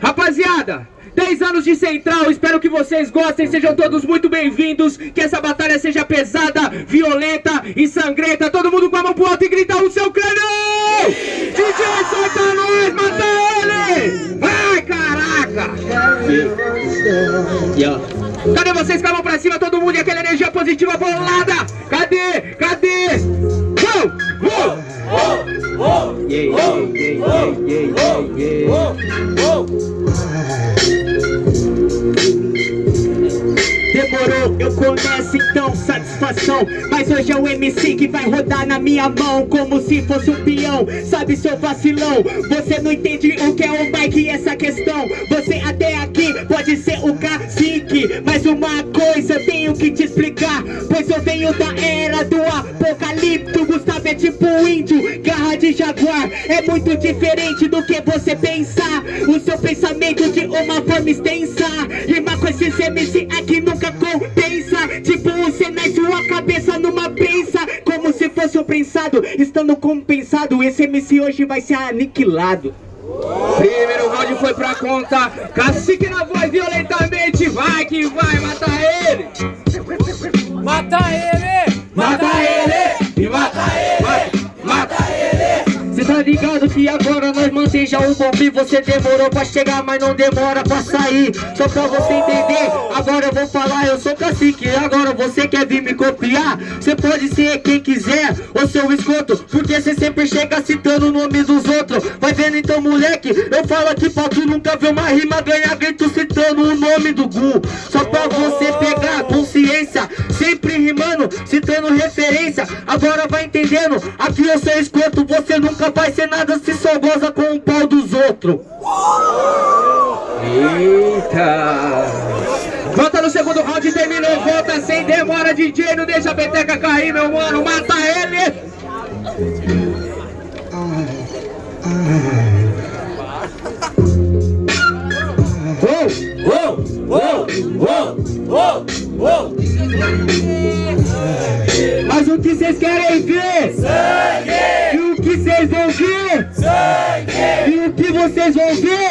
Rapaziada, 10 anos de Central, espero que vocês gostem, sejam todos muito bem-vindos, que essa batalha seja pesada, violenta e sangrenta. Todo mundo com a mão pro alto e grita o seu crânio! DJ, solta nós, mata ele! Vai, caraca! Cadê vocês com a mão pra cima, todo mundo e aquela energia positiva bolada? Cadê? Cadê? Demorou, eu começo então, satisfação. Mas hoje é o MC que vai rodar na minha mão Como se fosse um peão, sabe seu vacilão Você não entende o que é o bike e essa questão. Você até aqui pode ser o cacique Mas uma coisa eu tenho que te explicar. Pois eu venho da era do apocalipto é tipo índio, garra de jaguar. É muito diferente do que você pensar O seu pensamento de uma forma extensa. Rima com esses MC aqui nunca compensa. Tipo você na sua cabeça numa prensa Como se fosse um prensado. Estando compensado Esse MC hoje vai ser aniquilado. Primeiro round foi pra conta, cacique na voz violentamente, vai que vai, mata ele! Mata ele! Tá ligado que agora nós manteja o bombe Você demorou pra chegar, mas não demora pra sair. Só pra você entender, agora eu vou falar Eu sou cacique, agora você quer vir me copiar? Cê pode ser quem quiser, ou seu esgoto Porque cê sempre chega citando o nome dos outros. Vai vendo então moleque, eu falo aqui pra tu Nunca ver uma rima ganhar grito citando o nome do Gu. Só pra você pegar Sempre rimando, citando referência Agora vai entendendo, aqui eu sou esgoto Você nunca vai ser nada se só goza com o pau dos outros Eita! Volta no segundo round, terminou, volta sem demora, DJ, não deixa a peteca cair, meu mano, mata ele! Uou! Uou! Uou! Uou! Uou! Mas o que vocês querem ver? Sangue! E o que vocês vão ver? Sangue! E o que vocês vão ver?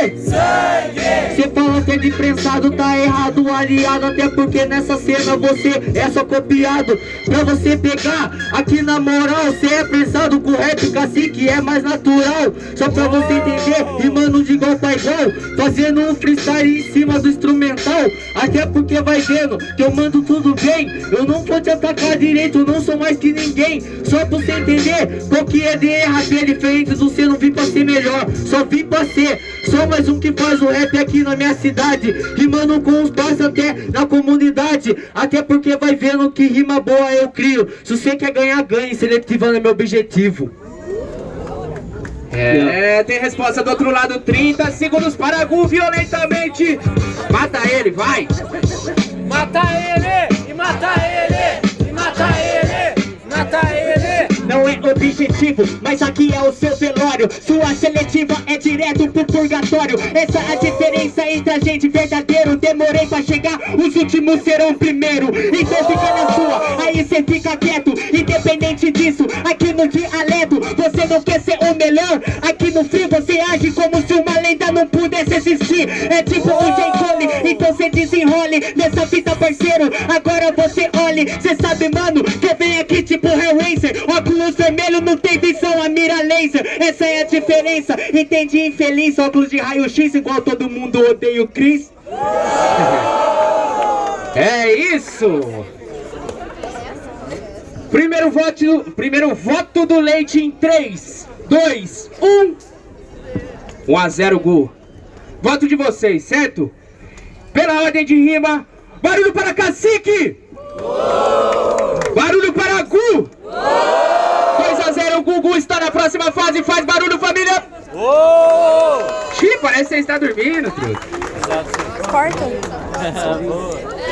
Você fala que é de prensado, tá errado, aliado Até porque nessa cena você é só copiado. Pra você pegar, aqui na moral Você é prensado com rap, cacique é mais natural. Só pra você entender, rimando de igual pra igual Fazendo um freestyle em cima do instrumental. Até porque vai vendo que eu mando tudo bem Eu não vou te atacar direito, eu não sou mais que ninguém. Só pra você entender, qual que é de rap é diferente do você não vim pra ser melhor Só vim pra ser, só mais um que faz o rap aqui na minha cidade Rimando com os passos até na comunidade Até porque vai vendo que rima boa eu crio Se você quer ganhar, ganhe, seletivando é meu objetivo É, tem resposta do outro lado, 30 segundos para Gu violentamente. Mata ele, vai! Mata ele! E mata objetivo, mas aqui é o seu velório. Sua seletiva é direto pro purgatório. Essa é a diferença entre a gente verdadeiro. Demorei pra chegar, os últimos serão primeiro. Então fica na sua, aí cê fica quieto. Independente disso, aqui no dialeto Você não quer ser o melhor. Aqui no frio você age como se uma lenda não pudesse existir. É tipo o J. Cole, então cê desenrole Nessa fita parceiro, agora olhe Cê sabe mano, que venho aqui tipo Hellraiser Óculos vermelho não tem visão, a mira laser Essa é a diferença, entendi infeliz Óculos de raio-x igual todo mundo odeia o Chris É isso! Primeiro voto, primeiro voto do Leite em 3, 2, 1. 1 a 0 Gu. Voto de vocês, certo? Pela ordem de rima, barulho para Cacique! Barulho para Gu! 2 a 0 Gugu está na próxima fase, faz barulho família! Uou! Xiii, parece que você está dormindo, truta. Corta.